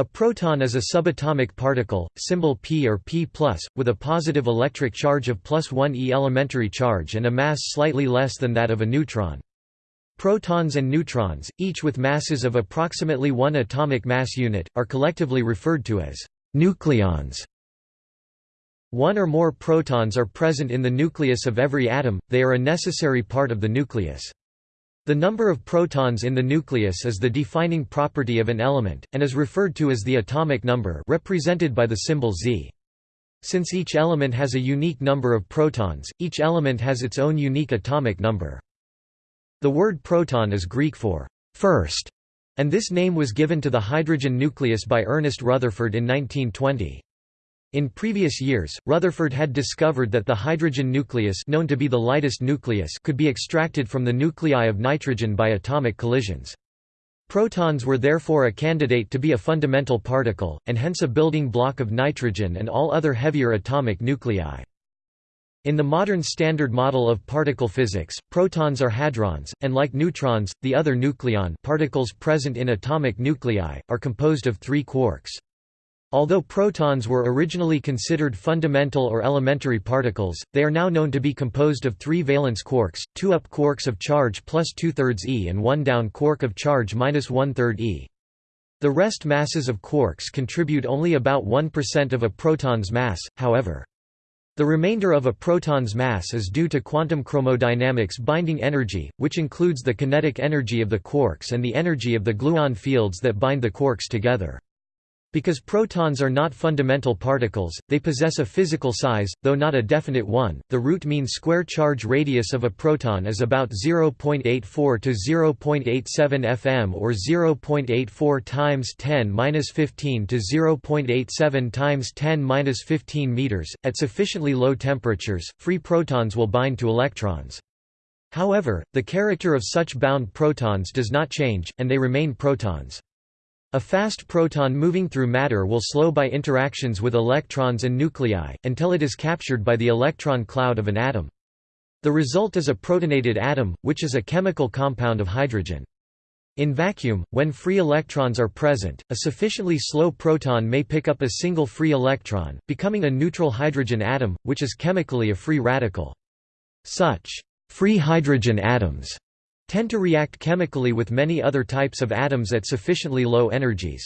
A proton is a subatomic particle, symbol P or P+, with a positive electric charge of plus 1 e elementary charge and a mass slightly less than that of a neutron. Protons and neutrons, each with masses of approximately 1 atomic mass unit, are collectively referred to as nucleons. One or more protons are present in the nucleus of every atom, they are a necessary part of the nucleus. The number of protons in the nucleus is the defining property of an element, and is referred to as the atomic number represented by the symbol Z. Since each element has a unique number of protons, each element has its own unique atomic number. The word proton is Greek for first, and this name was given to the hydrogen nucleus by Ernest Rutherford in 1920. In previous years, Rutherford had discovered that the hydrogen nucleus known to be the lightest nucleus could be extracted from the nuclei of nitrogen by atomic collisions. Protons were therefore a candidate to be a fundamental particle, and hence a building block of nitrogen and all other heavier atomic nuclei. In the modern Standard Model of particle physics, protons are hadrons, and like neutrons, the other nucleon particles present in atomic nuclei, are composed of three quarks. Although protons were originally considered fundamental or elementary particles, they are now known to be composed of three valence quarks, two up quarks of charge plus two-thirds e and one down quark of charge minus one-third e. The rest masses of quarks contribute only about 1% of a proton's mass, however. The remainder of a proton's mass is due to quantum chromodynamics binding energy, which includes the kinetic energy of the quarks and the energy of the gluon fields that bind the quarks together. Because protons are not fundamental particles, they possess a physical size, though not a definite one. The root mean square charge radius of a proton is about 0.84 to 0.87 fm or 0.84 times 10^-15 to 0.87 times 10^-15 meters. At sufficiently low temperatures, free protons will bind to electrons. However, the character of such bound protons does not change, and they remain protons. A fast proton moving through matter will slow by interactions with electrons and nuclei, until it is captured by the electron cloud of an atom. The result is a protonated atom, which is a chemical compound of hydrogen. In vacuum, when free electrons are present, a sufficiently slow proton may pick up a single free electron, becoming a neutral hydrogen atom, which is chemically a free radical. Such free hydrogen atoms tend to react chemically with many other types of atoms at sufficiently low energies.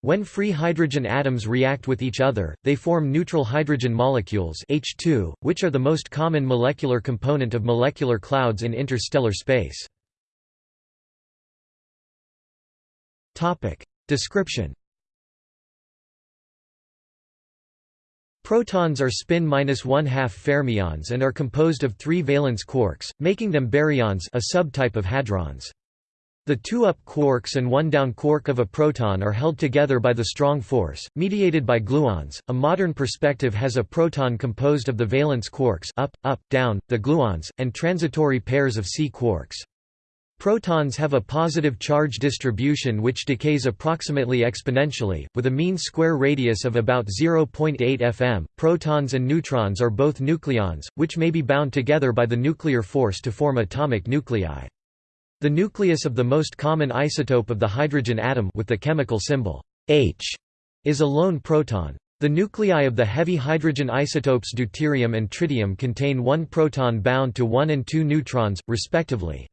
When free hydrogen atoms react with each other, they form neutral hydrogen molecules H2, which are the most common molecular component of molecular clouds in interstellar space. Description Protons are spin minus one-half fermions and are composed of three valence quarks, making them baryons a subtype of hadrons. The two up quarks and one down quark of a proton are held together by the strong force, mediated by gluons. A modern perspective has a proton composed of the valence quarks up, up, down, the gluons, and transitory pairs of sea quarks. Protons have a positive charge distribution which decays approximately exponentially, with a mean square radius of about 0.8 fm. Protons and neutrons are both nucleons, which may be bound together by the nuclear force to form atomic nuclei. The nucleus of the most common isotope of the hydrogen atom with the chemical symbol H is a lone proton. The nuclei of the heavy hydrogen isotopes deuterium and tritium contain one proton bound to one and two neutrons, respectively.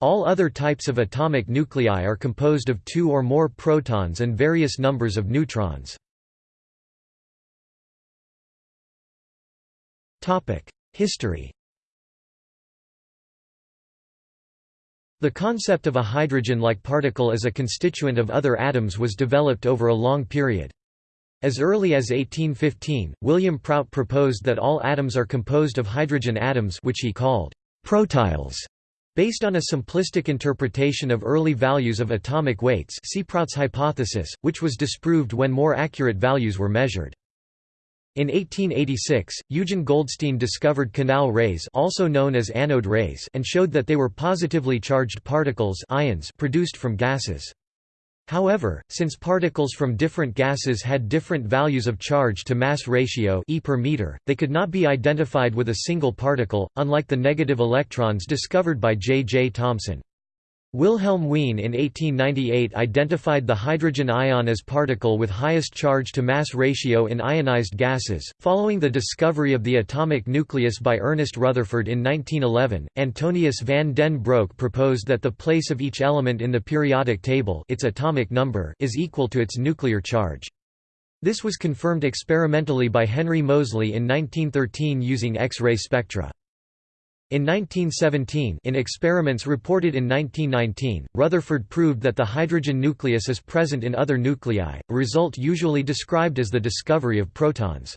All other types of atomic nuclei are composed of two or more protons and various numbers of neutrons. History The concept of a hydrogen-like particle as a constituent of other atoms was developed over a long period. As early as 1815, William Prout proposed that all atoms are composed of hydrogen atoms which he called protiles. Based on a simplistic interpretation of early values of atomic weights Prout's hypothesis, which was disproved when more accurate values were measured. In 1886, Eugen Goldstein discovered Canal rays also known as anode rays and showed that they were positively charged particles ions produced from gases. However, since particles from different gases had different values of charge to mass ratio e per meter, they could not be identified with a single particle, unlike the negative electrons discovered by J. J. Thomson. Wilhelm Wien in 1898 identified the hydrogen ion as particle with highest charge to mass ratio in ionized gases. Following the discovery of the atomic nucleus by Ernest Rutherford in 1911, Antonius van den Broek proposed that the place of each element in the periodic table, its atomic number, is equal to its nuclear charge. This was confirmed experimentally by Henry Moseley in 1913 using X-ray spectra. In 1917 in experiments reported in 1919, Rutherford proved that the hydrogen nucleus is present in other nuclei, a result usually described as the discovery of protons.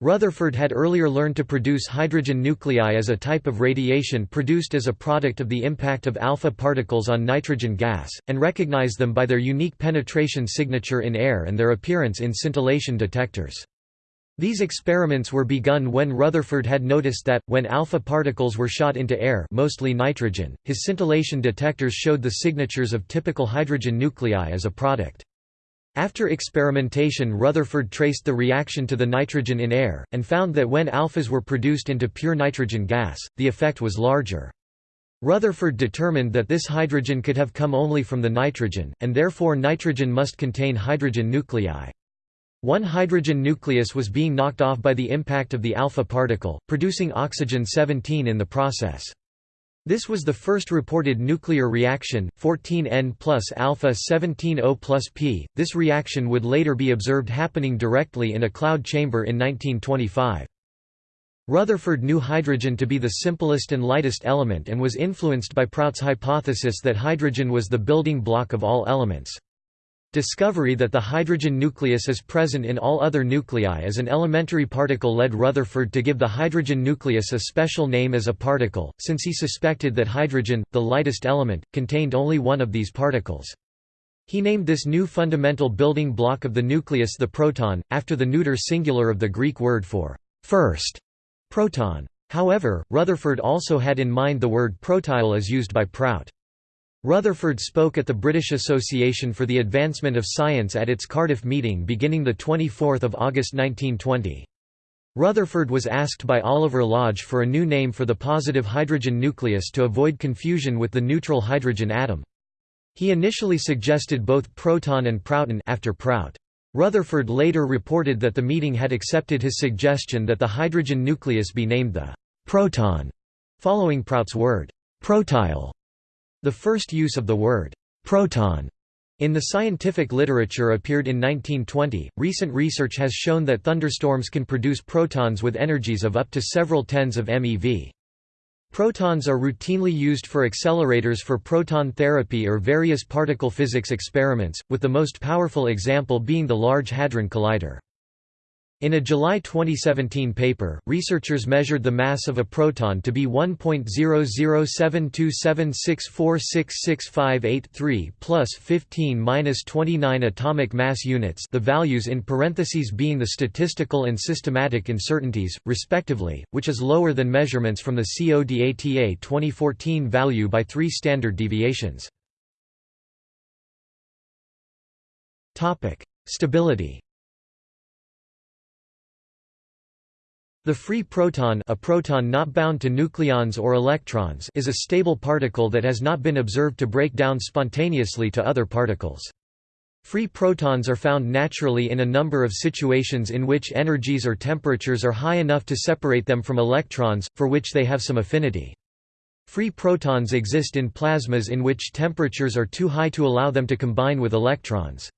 Rutherford had earlier learned to produce hydrogen nuclei as a type of radiation produced as a product of the impact of alpha particles on nitrogen gas, and recognized them by their unique penetration signature in air and their appearance in scintillation detectors. These experiments were begun when Rutherford had noticed that, when alpha particles were shot into air mostly nitrogen, his scintillation detectors showed the signatures of typical hydrogen nuclei as a product. After experimentation Rutherford traced the reaction to the nitrogen in air, and found that when alphas were produced into pure nitrogen gas, the effect was larger. Rutherford determined that this hydrogen could have come only from the nitrogen, and therefore nitrogen must contain hydrogen nuclei. One hydrogen nucleus was being knocked off by the impact of the alpha particle, producing oxygen-17 in the process. This was the first reported nuclear reaction, 14N plus alpha 17O plus P. This reaction would later be observed happening directly in a cloud chamber in 1925. Rutherford knew hydrogen to be the simplest and lightest element and was influenced by Prout's hypothesis that hydrogen was the building block of all elements. Discovery that the hydrogen nucleus is present in all other nuclei as an elementary particle led Rutherford to give the hydrogen nucleus a special name as a particle, since he suspected that hydrogen, the lightest element, contained only one of these particles. He named this new fundamental building block of the nucleus the proton, after the neuter singular of the Greek word for first proton. However, Rutherford also had in mind the word protyle as used by Prout. Rutherford spoke at the British Association for the Advancement of Science at its Cardiff meeting beginning 24 August 1920. Rutherford was asked by Oliver Lodge for a new name for the positive hydrogen nucleus to avoid confusion with the neutral hydrogen atom. He initially suggested both proton and prouton after Prout. Rutherford later reported that the meeting had accepted his suggestion that the hydrogen nucleus be named the proton, following Prout's word protyle the first use of the word proton in the scientific literature appeared in 1920. Recent research has shown that thunderstorms can produce protons with energies of up to several tens of MeV. Protons are routinely used for accelerators for proton therapy or various particle physics experiments, with the most powerful example being the Large Hadron Collider. In a July 2017 paper, researchers measured the mass of a proton to be 1.007276466583 plus 15-29 atomic mass units the values in parentheses being the statistical and systematic uncertainties, respectively, which is lower than measurements from the CODATA 2014 value by three standard deviations. Topic: Stability The free proton a proton not bound to nucleons or electrons is a stable particle that has not been observed to break down spontaneously to other particles. Free protons are found naturally in a number of situations in which energies or temperatures are high enough to separate them from electrons, for which they have some affinity. Free protons exist in plasmas in which temperatures are too high to allow them to combine with electrons.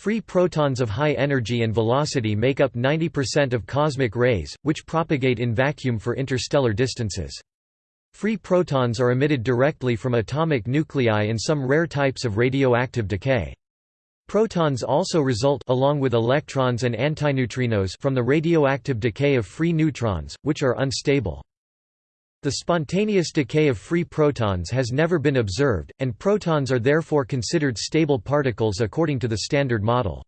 Free protons of high energy and velocity make up 90% of cosmic rays, which propagate in vacuum for interstellar distances. Free protons are emitted directly from atomic nuclei in some rare types of radioactive decay. Protons also result along with electrons and antineutrinos from the radioactive decay of free neutrons, which are unstable. The spontaneous decay of free protons has never been observed, and protons are therefore considered stable particles according to the Standard Model.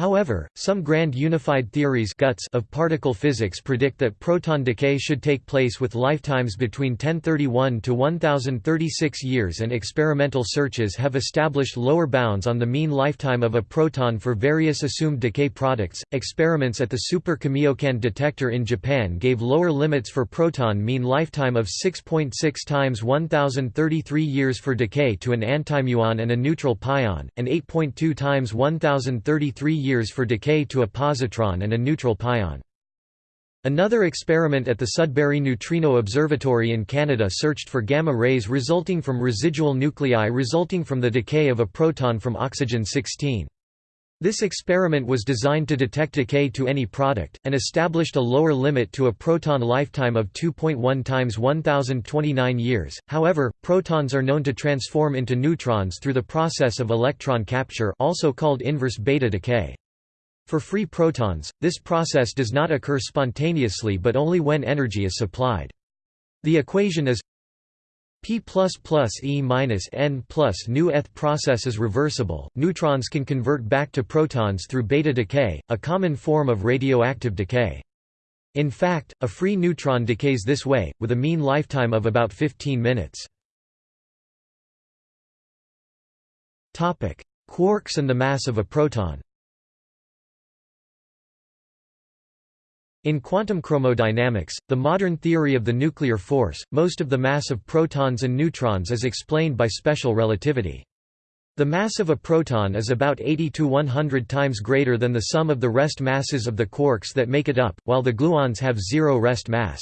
However, some grand unified theories guts of particle physics predict that proton decay should take place with lifetimes between 1031 to 1036 years and experimental searches have established lower bounds on the mean lifetime of a proton for various assumed decay products. Experiments at the Super Kamiokande detector in Japan gave lower limits for proton mean lifetime of 6.6 times 1033 years for decay to an antimuon and a neutral pion, and 8.2 times 1033 years for decay to a positron and a neutral pion. Another experiment at the Sudbury Neutrino Observatory in Canada searched for gamma rays resulting from residual nuclei resulting from the decay of a proton from oxygen-16. This experiment was designed to detect decay to any product, and established a lower limit to a proton lifetime of 2.1 times 1029 years. However, protons are known to transform into neutrons through the process of electron capture also called inverse beta decay. For free protons, this process does not occur spontaneously but only when energy is supplied. The equation is P E minus N plus nu eth process is reversible. Neutrons can convert back to protons through beta decay, a common form of radioactive decay. In fact, a free neutron decays this way, with a mean lifetime of about 15 minutes. Topic: Quarks and the mass of a proton In quantum chromodynamics, the modern theory of the nuclear force, most of the mass of protons and neutrons is explained by special relativity. The mass of a proton is about 80 to 100 times greater than the sum of the rest masses of the quarks that make it up, while the gluons have zero rest mass.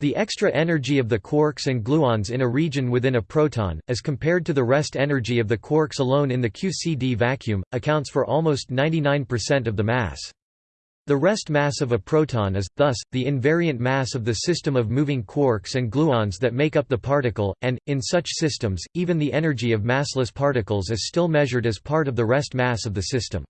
The extra energy of the quarks and gluons in a region within a proton, as compared to the rest energy of the quarks alone in the QCD vacuum, accounts for almost 99% of the mass. The rest mass of a proton is, thus, the invariant mass of the system of moving quarks and gluons that make up the particle, and, in such systems, even the energy of massless particles is still measured as part of the rest mass of the system.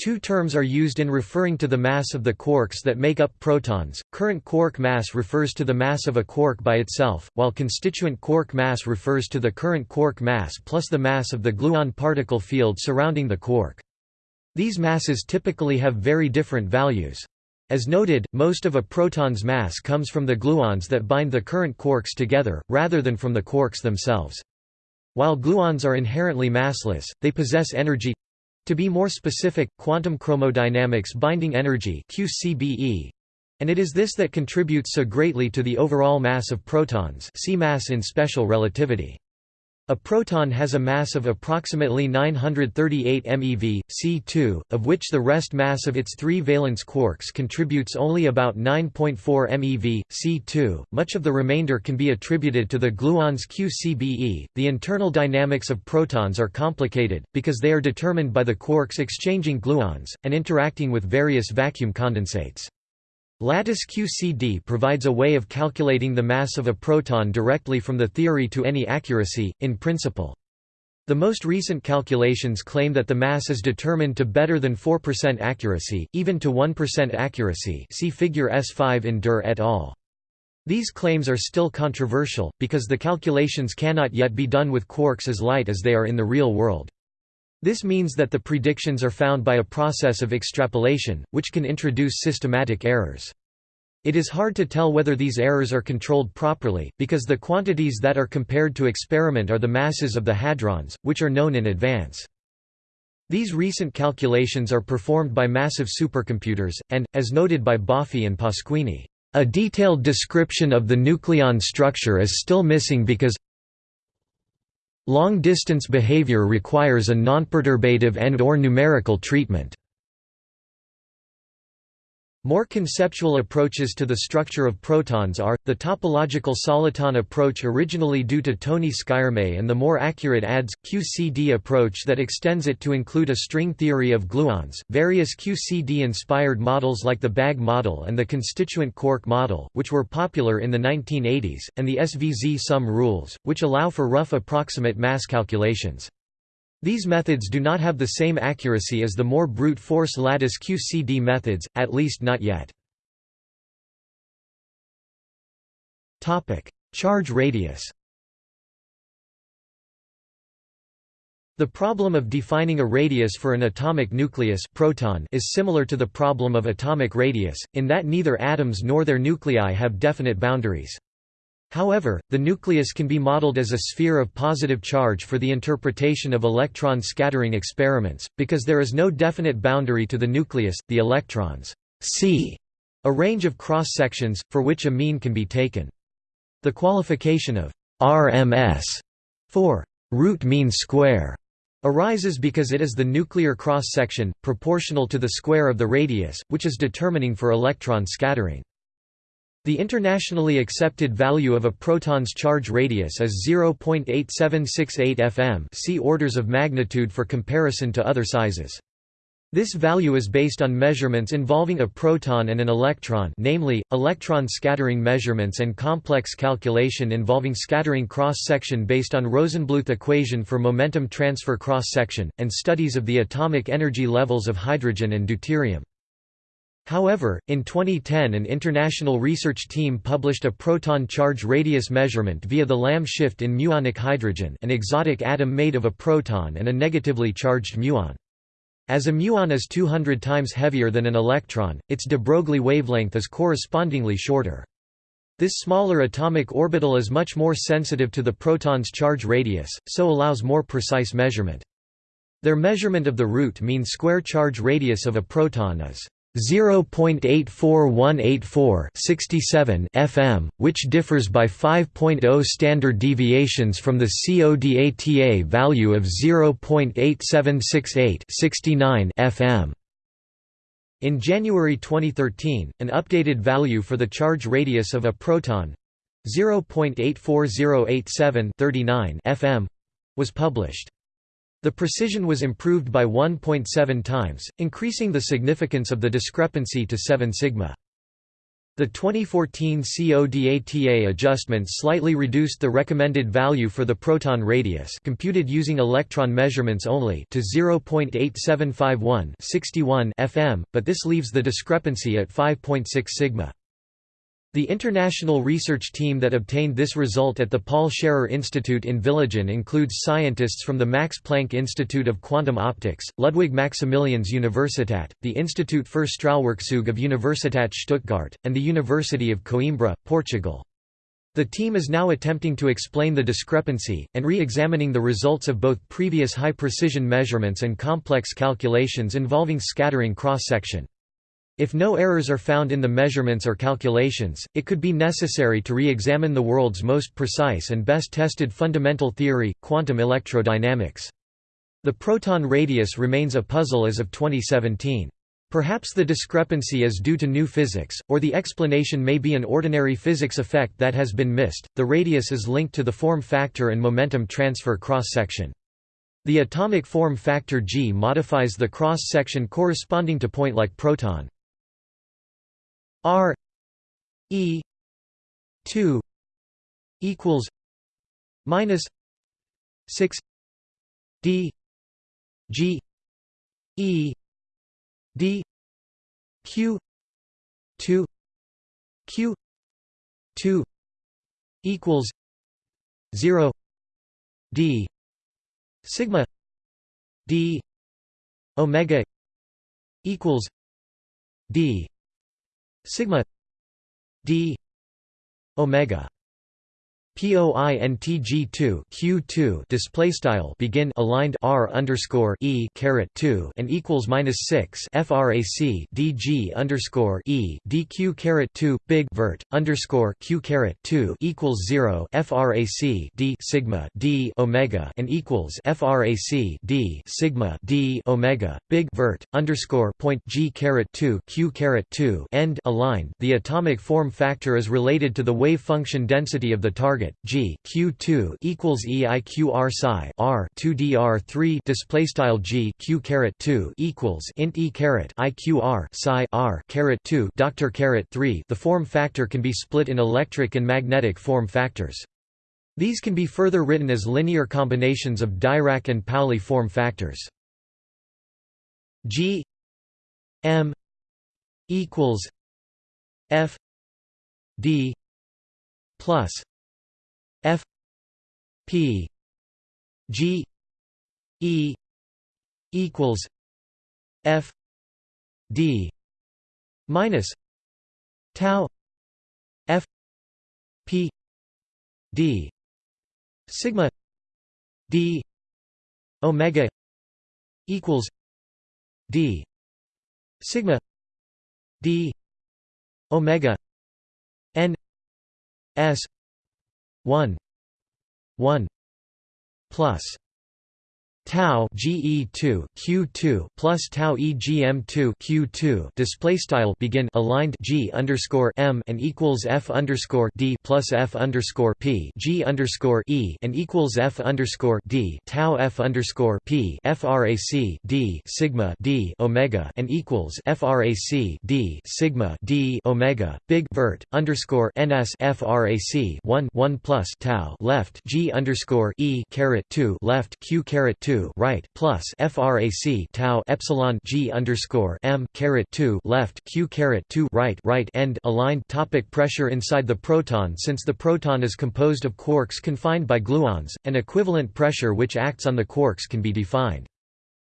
Two terms are used in referring to the mass of the quarks that make up protons. Current quark mass refers to the mass of a quark by itself, while constituent quark mass refers to the current quark mass plus the mass of the gluon particle field surrounding the quark. These masses typically have very different values. As noted, most of a proton's mass comes from the gluons that bind the current quarks together, rather than from the quarks themselves. While gluons are inherently massless, they possess energy to be more specific, quantum chromodynamics binding energy QCBE, and it is this that contributes so greatly to the overall mass of protons see mass in special relativity. A proton has a mass of approximately 938 MeV, C2, of which the rest mass of its three valence quarks contributes only about 9.4 MeV, C2. Much of the remainder can be attributed to the gluons QCBE. The internal dynamics of protons are complicated, because they are determined by the quarks exchanging gluons, and interacting with various vacuum condensates. Lattice QCD provides a way of calculating the mass of a proton directly from the theory to any accuracy, in principle. The most recent calculations claim that the mass is determined to better than 4% accuracy, even to 1% accuracy see figure S5 in Dürr et al. These claims are still controversial, because the calculations cannot yet be done with quarks as light as they are in the real world. This means that the predictions are found by a process of extrapolation, which can introduce systematic errors. It is hard to tell whether these errors are controlled properly, because the quantities that are compared to experiment are the masses of the hadrons, which are known in advance. These recent calculations are performed by massive supercomputers, and, as noted by Boffi and Pasquini, a detailed description of the nucleon structure is still missing because Long-distance behavior requires a nonperturbative and or numerical treatment. More conceptual approaches to the structure of protons are, the topological soliton approach originally due to Tony Skyrme and the more accurate ADS, QCD approach that extends it to include a string theory of gluons, various QCD-inspired models like the BAG model and the constituent quark model, which were popular in the 1980s, and the SVZ sum rules, which allow for rough approximate mass calculations. These methods do not have the same accuracy as the more brute force lattice QCD methods, at least not yet. Charge radius The problem of defining a radius for an atomic nucleus proton is similar to the problem of atomic radius, in that neither atoms nor their nuclei have definite boundaries. However, the nucleus can be modeled as a sphere of positive charge for the interpretation of electron scattering experiments, because there is no definite boundary to the nucleus, the electrons see a range of cross-sections, for which a mean can be taken. The qualification of RMS for root mean square arises because it is the nuclear cross-section, proportional to the square of the radius, which is determining for electron scattering. The internationally accepted value of a proton's charge radius is 0.8768 fm see orders of magnitude for comparison to other sizes. This value is based on measurements involving a proton and an electron namely, electron scattering measurements and complex calculation involving scattering cross-section based on Rosenbluth equation for momentum transfer cross-section, and studies of the atomic energy levels of hydrogen and deuterium. However, in 2010 an international research team published a proton charge radius measurement via the Lamb shift in muonic hydrogen an exotic atom made of a proton and a negatively charged muon. As a muon is 200 times heavier than an electron, its de Broglie wavelength is correspondingly shorter. This smaller atomic orbital is much more sensitive to the proton's charge radius, so allows more precise measurement. Their measurement of the root mean square charge radius of a proton is 0.84184 67 fm, which differs by 5.0 standard deviations from the CODATA value of 0.8768 69 fm. In January 2013, an updated value for the charge radius of a proton 0.84087 39 fm was published. The precision was improved by 1.7 times, increasing the significance of the discrepancy to 7 sigma. The 2014 CODATA adjustment slightly reduced the recommended value for the proton radius computed using electron measurements only to 0.8751 61 fm, but this leaves the discrepancy at 5.6 sigma. The international research team that obtained this result at the Paul Scherrer Institute in Villigen includes scientists from the Max Planck Institute of Quantum Optics, Ludwig Maximilians Universität, the Institute für Strahlwerkzeuge of Universität Stuttgart, and the University of Coimbra, Portugal. The team is now attempting to explain the discrepancy, and re-examining the results of both previous high-precision measurements and complex calculations involving scattering cross-section. If no errors are found in the measurements or calculations, it could be necessary to re-examine the world's most precise and best tested fundamental theory, quantum electrodynamics. The proton radius remains a puzzle as of 2017. Perhaps the discrepancy is due to new physics, or the explanation may be an ordinary physics effect that has been missed. The radius is linked to the form factor and momentum transfer cross section. The atomic form factor g modifies the cross section corresponding to point like proton. R E two equals minus six D G E D Q two Q two equals zero D sigma D Omega equals D sigma d omega POINTG2 Q2 display style begin aligned R underscore E caret 2 and equals minus 6 frac DG underscore E DQ caret 2 big vert underscore Q caret 2 equals 0 frac D sigma D omega and equals frac D sigma D omega big vert underscore point G caret 2 Q caret 2 end aligned. The atomic form factor is related to the wave function density of the target target G Q2 equals EIQR psi R 2 DR 3 display style G Q caret 2 equals int E caret IQR psi R caret 2 Doctor caret 3 the form factor can be split in electric and magnetic form factors. These can be further written as linear combinations of Dirac and Pauli form factors. G M equals F D plus F P G E equals F D minus tau F P D sigma D omega equals D sigma D omega n s 1 1 plus tau GE2 Q2 plus tau EGM2 Q2 display style begin aligned G underscore M and equals F underscore D plus F underscore P G underscore E and equals F underscore D tau F underscore P frac D sigma D Omega and equals frac D sigma D Omega big vert underscore NS frac 1 1 plus tau left G underscore E caret 2 left Q caret 2 2 right plus frac tau epsilon g underscore m caret 2 left q caret 2 right right end aligned topic pressure inside the proton since the proton is composed of quarks confined by gluons an equivalent pressure which acts on the quarks can be defined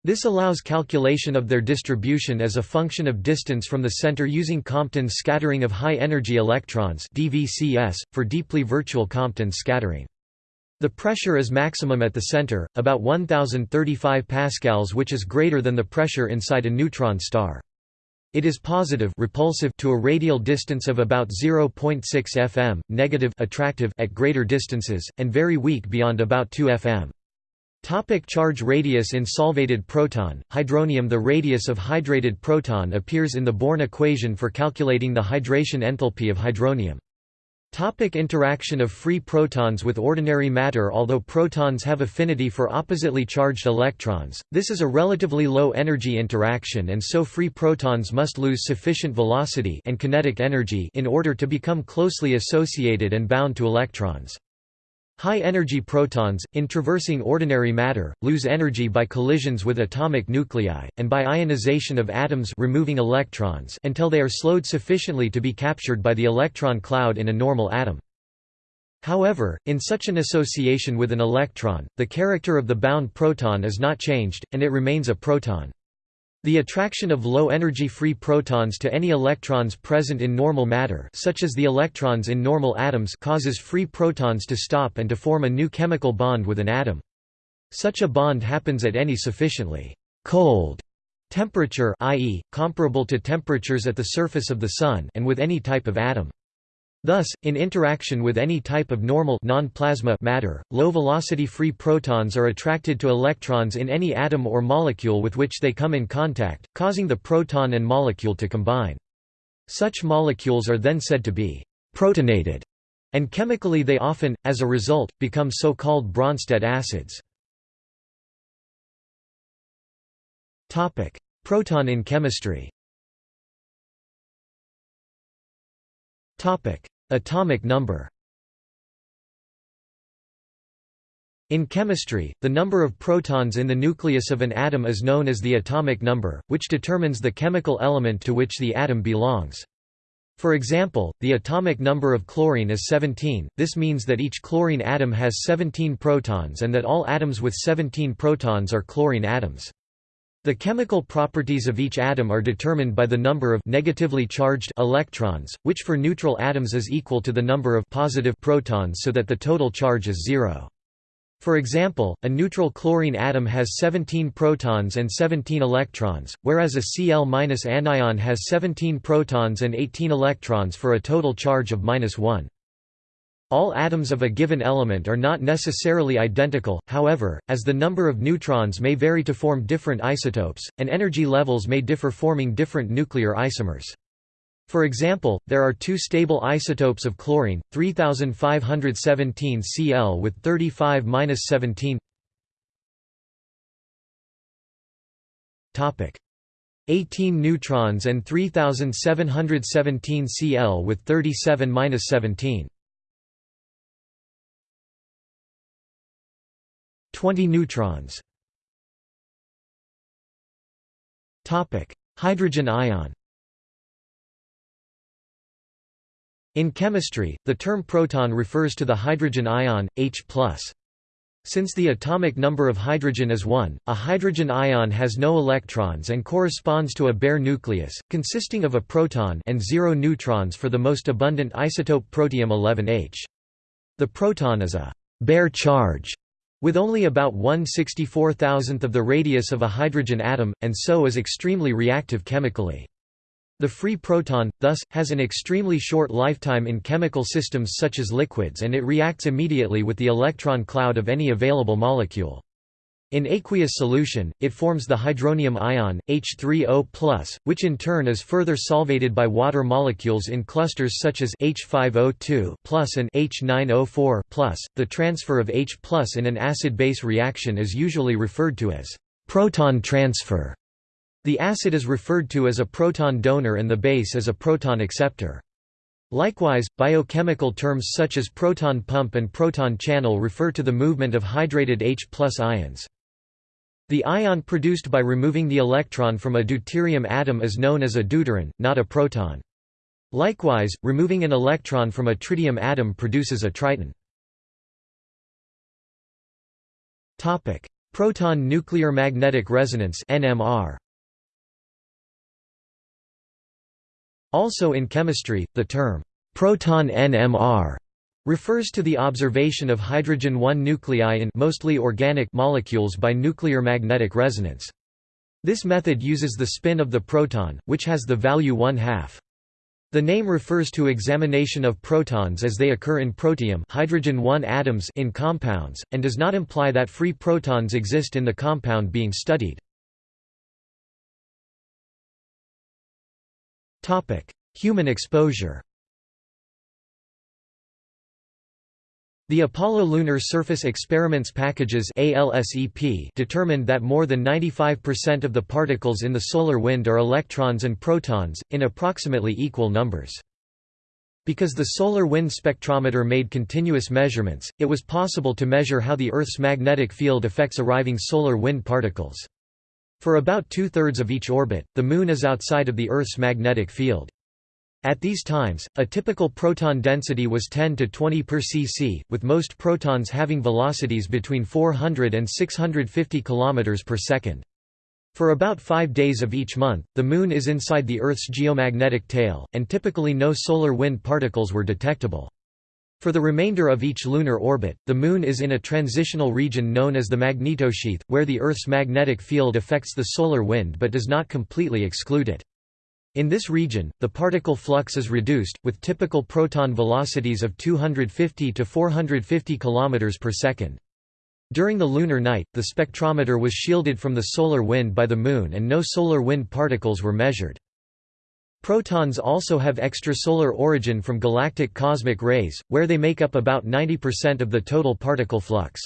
this allows calculation of their distribution as a function of distance from the center using Compton's scattering of high-energy electrons DVCS, for deeply virtual Compton scattering. The pressure is maximum at the center, about 1035 pascals which is greater than the pressure inside a neutron star. It is positive repulsive to a radial distance of about 0.6 fm, negative attractive at greater distances, and very weak beyond about 2 fm. Topic charge radius in solvated proton, hydronium The radius of hydrated proton appears in the Born equation for calculating the hydration enthalpy of hydronium. Topic interaction of free protons with ordinary matter Although protons have affinity for oppositely charged electrons, this is a relatively low-energy interaction and so free protons must lose sufficient velocity and kinetic energy in order to become closely associated and bound to electrons. High-energy protons, in traversing ordinary matter, lose energy by collisions with atomic nuclei, and by ionization of atoms removing electrons until they are slowed sufficiently to be captured by the electron cloud in a normal atom. However, in such an association with an electron, the character of the bound proton is not changed, and it remains a proton. The attraction of low-energy free protons to any electrons present in normal matter such as the electrons in normal atoms causes free protons to stop and to form a new chemical bond with an atom. Such a bond happens at any sufficiently cold temperature i.e., comparable to temperatures at the surface of the Sun and with any type of atom. Thus, in interaction with any type of normal matter, low-velocity free protons are attracted to electrons in any atom or molecule with which they come in contact, causing the proton and molecule to combine. Such molecules are then said to be protonated, and chemically they often, as a result, become so-called Bronsted acids. Proton in chemistry Atomic number. In chemistry, the number of protons in the nucleus of an atom is known as the atomic number, which determines the chemical element to which the atom belongs. For example, the atomic number of chlorine is 17, this means that each chlorine atom has 17 protons and that all atoms with 17 protons are chlorine atoms. The chemical properties of each atom are determined by the number of negatively charged electrons, which for neutral atoms is equal to the number of positive protons so that the total charge is zero. For example, a neutral chlorine atom has 17 protons and 17 electrons, whereas a Cl- anion has 17 protons and 18 electrons for a total charge of 1. All atoms of a given element are not necessarily identical, however, as the number of neutrons may vary to form different isotopes, and energy levels may differ forming different nuclear isomers. For example, there are two stable isotopes of chlorine, 3517 Cl with 35-17 18 neutrons and 3717 Cl with 37-17 20 neutrons. Topic: Hydrogen ion. In chemistry, the term proton refers to the hydrogen ion H+. Since the atomic number of hydrogen is 1, a hydrogen ion has no electrons and corresponds to a bare nucleus, consisting of a proton and zero neutrons for the most abundant isotope protium-11H. The proton is a bare charge with only about 1 64,000th of the radius of a hydrogen atom, and so is extremely reactive chemically. The free proton, thus, has an extremely short lifetime in chemical systems such as liquids and it reacts immediately with the electron cloud of any available molecule. In aqueous solution, it forms the hydronium ion, H3O+, which in turn is further solvated by water molecules in clusters such as H5O2 and H9O4 The transfer of H in an acid-base reaction is usually referred to as proton transfer. The acid is referred to as a proton donor and the base as a proton acceptor. Likewise, biochemical terms such as proton pump and proton channel refer to the movement of hydrated H ions. The ion produced by removing the electron from a deuterium atom is known as a deuteron, not a proton. Likewise, removing an electron from a tritium atom produces a triton. Topic: Proton nuclear magnetic resonance NMR. Also in chemistry, the term proton NMR refers to the observation of hydrogen-1 nuclei in mostly organic molecules by nuclear magnetic resonance. This method uses the spin of the proton, which has the value 1 half. The name refers to examination of protons as they occur in protium hydrogen atoms in compounds, and does not imply that free protons exist in the compound being studied. Human exposure The Apollo Lunar Surface Experiments Packages determined that more than 95% of the particles in the solar wind are electrons and protons, in approximately equal numbers. Because the solar wind spectrometer made continuous measurements, it was possible to measure how the Earth's magnetic field affects arriving solar wind particles. For about two-thirds of each orbit, the Moon is outside of the Earth's magnetic field. At these times, a typical proton density was 10 to 20 per cc, with most protons having velocities between 400 and 650 km per second. For about five days of each month, the Moon is inside the Earth's geomagnetic tail, and typically no solar wind particles were detectable. For the remainder of each lunar orbit, the Moon is in a transitional region known as the magnetosheath, where the Earth's magnetic field affects the solar wind but does not completely exclude it. In this region, the particle flux is reduced, with typical proton velocities of 250 to 450 km per second. During the lunar night, the spectrometer was shielded from the solar wind by the Moon and no solar wind particles were measured. Protons also have extrasolar origin from galactic cosmic rays, where they make up about 90% of the total particle flux.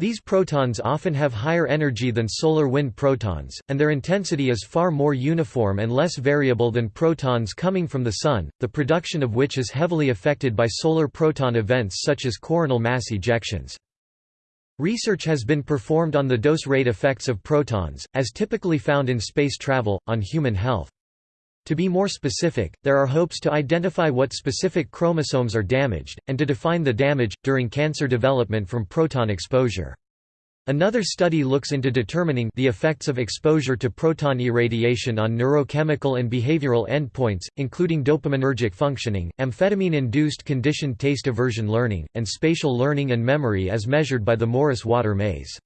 These protons often have higher energy than solar wind protons, and their intensity is far more uniform and less variable than protons coming from the Sun, the production of which is heavily affected by solar proton events such as coronal mass ejections. Research has been performed on the dose rate effects of protons, as typically found in space travel, on human health. To be more specific, there are hopes to identify what specific chromosomes are damaged, and to define the damage, during cancer development from proton exposure. Another study looks into determining the effects of exposure to proton irradiation on neurochemical and behavioral endpoints, including dopaminergic functioning, amphetamine-induced conditioned taste aversion learning, and spatial learning and memory as measured by the Morris-Water maze.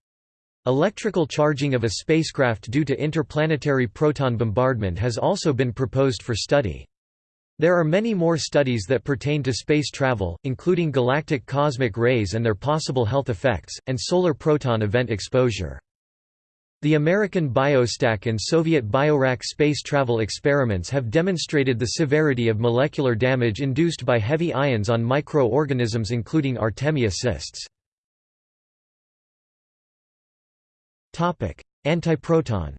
Electrical charging of a spacecraft due to interplanetary proton bombardment has also been proposed for study. There are many more studies that pertain to space travel, including galactic cosmic rays and their possible health effects, and solar proton event exposure. The American BioStack and Soviet BioRack space travel experiments have demonstrated the severity of molecular damage induced by heavy ions on microorganisms including Artemia cysts. Antiproton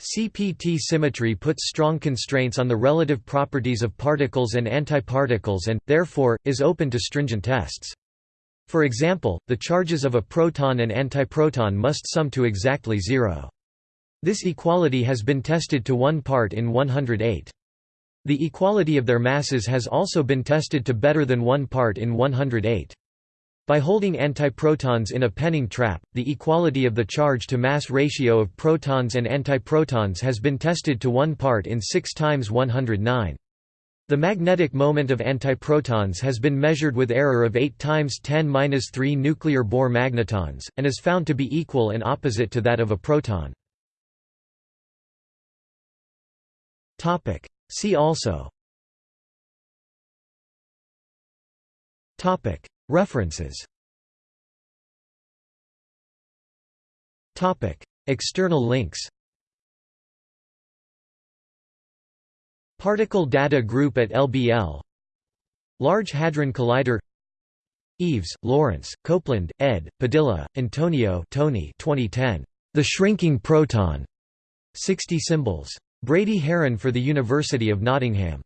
CPT symmetry puts strong constraints on the relative properties of particles and antiparticles and, therefore, is open to stringent tests. For example, the charges of a proton and antiproton must sum to exactly zero. This equality has been tested to 1 part in 108. The equality of their masses has also been tested to better than 1 part in 108. By holding antiprotons in a Penning trap, the equality of the charge-to-mass ratio of protons and antiprotons has been tested to 1 part in 6 times 109. The magnetic moment of antiprotons has been measured with error of 8 times 10^-3 nuclear Bohr magnetons, and is found to be equal and opposite to that of a proton. See also References External links Particle Data Group at LBL Large Hadron Collider Eaves, Laurence, Copeland, ed., Padilla, Antonio Tony 2010. The Shrinking Proton. 60 Symbols. Brady Haran for the University of Nottingham.